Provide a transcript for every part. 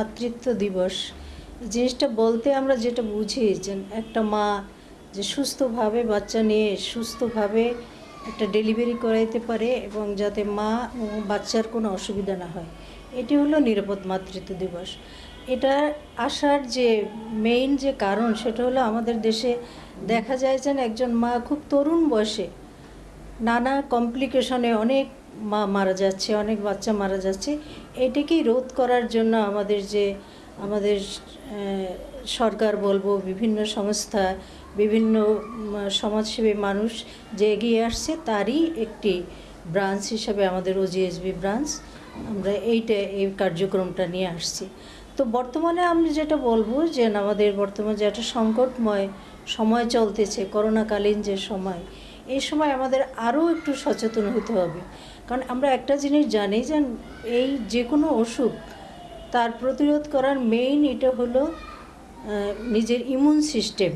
মাতৃত্ব দিবস। জিনিসটা বলতে আমরা যেটা বুঝি যে একটা মা যে সুস্থভাবে বাচ্চা নিয়ে সুস্থভাবে একটা ডেলিভারি করাইতে পারে এবং যাতে মা বাচ্চার কোনো অসুবিধা না হয়। এটি হলো নিরাপদ মাতৃত্ব দিবস। এটা আসার যে মেইন যে কারণ সেটা হলো আমাদের দেশে দেখা যায় যেন একজন মা খুব তরুণ বয়সে নানা কমপ্লিকেশনে অনেক মা মারা যাচ্ছে, অনেক বাচ্চা মারা যাচ্ছে। এটাকেই রোধ করার জন্য আমাদের যে, আমাদের সরকার বলব, বিভিন্ন সংস্থা, বিভিন্ন সমাজসেবী মানুষ যে এগিয়ে আসছে তারই একটি ব্রাঞ্চ হিসাবে আমাদের ওজিএসবি ব্রাঞ্চ, আমরা এইটা, এই কার্যক্রমটা নিয়ে আসছি। তো বর্তমানে আমি যেটা বলব যে, আমাদের বর্তমানে যে একটা সংকটময় সময় চলতেছে, করোনাকালীন যে সময়, এই সময় আমাদের আরও একটু সচেতন হতে হবে। কারণ আমরা একটা জিনিস জানি যে এই যে কোনো অসুখ, তার প্রতিরোধ করার মেইন এটা হলো নিজের ইমিউন সিস্টেম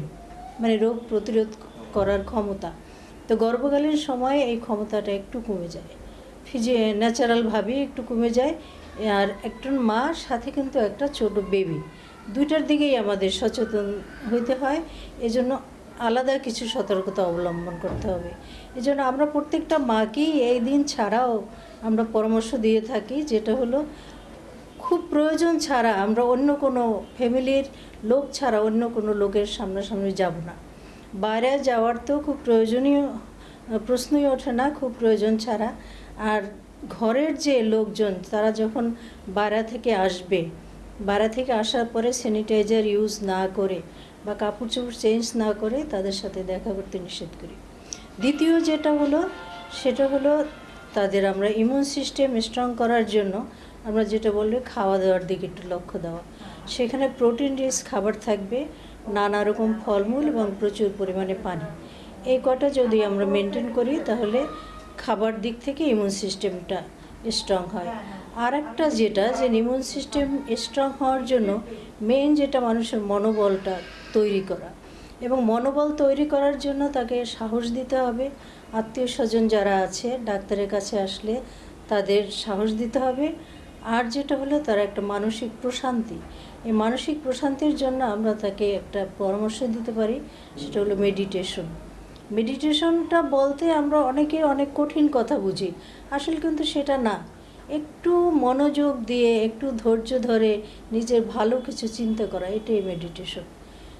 মানে রোগ প্রতিরোধ করার ক্ষমতা। তো গর্ভকালীন সময়ে এই ক্ষমতাটা একটু কমে যায়। ফিজে ন্যাচারালভাবেই একটু কমে যায়। আর একজন মা, সাথে কিন্তু একটা ছোট বেবি দুইটার দিকেই আমাদের সচেতন হইতে হয়। এজন্য আলাদা কিছু সতর্কতা অবলম্বন করতে হবে। এজন্য আমরা প্রত্যেকটা মাকেই এই দিন ছাড়াও আমরা পরামর্শ দিয়ে থাকি, যেটা হলো খুব প্রয়োজন ছাড়া আমরা অন্য কোনো ফ্যামিলির লোক ছাড়া অন্য কোনো লোকের সামনাসামনি যাব না। বাইরে যাওয়ার তো খুব প্রয়োজনীয়, প্রশ্নই ওঠে না, খুব প্রয়োজন ছাড়া। আর ঘরের যে লোকজন, তারা যখন বাইরে থেকে আসবে, বাইরে থেকে আসার পরে স্যানিটাইজার ইউজ না করে বা কাপড় চোপড় চেঞ্জ না করে তাদের সাথে দেখা করতে নিষেধ করি। দ্বিতীয় যেটা হলো, সেটা হলো তাদের আমরা ইমিউন সিস্টেম স্ট্রং করার জন্য আমরা যেটা বললে খাওয়া দাওয়ার দিকে একটু লক্ষ্য দেওয়া। সেখানে প্রোটিন রিচ খাবার থাকবে, নানা রকম ফলমূল এবং প্রচুর পরিমাণে পানি। এই কটা যদি আমরা মেনটেন করি তাহলে খাবার দিক থেকে ইমিউন সিস্টেমটা স্ট্রং হয়। আর একটা যেটা, যে ইমিউন সিস্টেম স্ট্রং হওয়ার জন্য মেন যেটা মানুষের মনোবলটা তৈরি করা। এবং মনোবল তৈরি করার জন্য তাকে সাহস দিতে হবে। আত্মীয় স্বজন যারা আছে, ডাক্তারের কাছে আসলে তাদের সাহস দিতে হবে। আর যেটা হলো, তার একটা মানসিক প্রশান্তি। এই মানসিক প্রশান্তির জন্য আমরা তাকে একটা পরামর্শ দিতে পারি, সেটা হলো মেডিটেশন মেডিটেশনটা বলতে আমরা অনেকে অনেক কঠিন কথা বুঝি। আসলে কিন্তু সেটা না। একটু মনোযোগ দিয়ে, একটু ধৈর্য ধরে নিজের ভালো কিছু চিন্তা করা, এটাই মেডিটেশন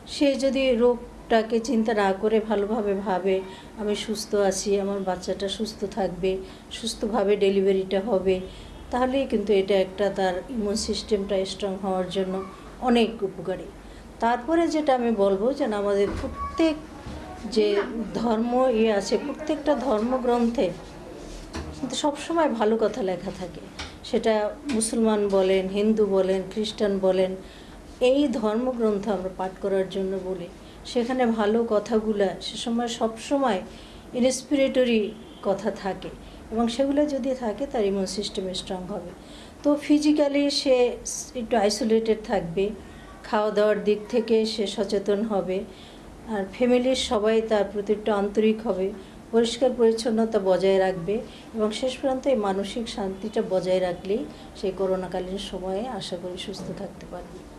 সে যদি রোগটাকে চিন্তা না করে ভালোভাবে ভাবে, আমি সুস্থ আছি, আমার বাচ্চাটা সুস্থ থাকবে, সুস্থভাবে ডেলিভারিটা হবে, তাহলেই কিন্তু এটা একটা তার ইমিউন সিস্টেমটা স্ট্রং হওয়ার জন্য অনেক উপকারী। তারপরে যেটা আমি বলব যেন আমাদের প্রত্যেক যে ধর্ম ইয়ে আছে, প্রত্যেকটা ধর্মগ্রন্থে কিন্তু সবসময় ভালো কথা লেখা থাকে। সেটা মুসলমান বলেন, হিন্দু বলেন, খ্রিস্টান বলেন এই ধর্মগ্রন্থ আমরা পাঠ করার জন্য বলি। সেখানে ভালো কথাগুলো, সে সময় সবসময় ইন্সপিরেটরি কথা থাকে এবং সেগুলো যদি থাকে তার ইমিউন সিস্টেম স্ট্রং হবে। তো ফিজিক্যালি সে একটু আইসোলেটেড থাকবে খাওয়া দাওয়ার দিক থেকে সে সচেতন হবে, আর ফ্যামিলির সবাই তার প্রতি একটু আন্তরিক হবে, পরিষ্কার পরিচ্ছন্নতা বজায় রাখবে এবং শেষ পর্যন্ত এই মানসিক শান্তিটা বজায় রাখলেই সেই করোনাকালীন সময়ে আশা করি সুস্থ থাকতে পারবে।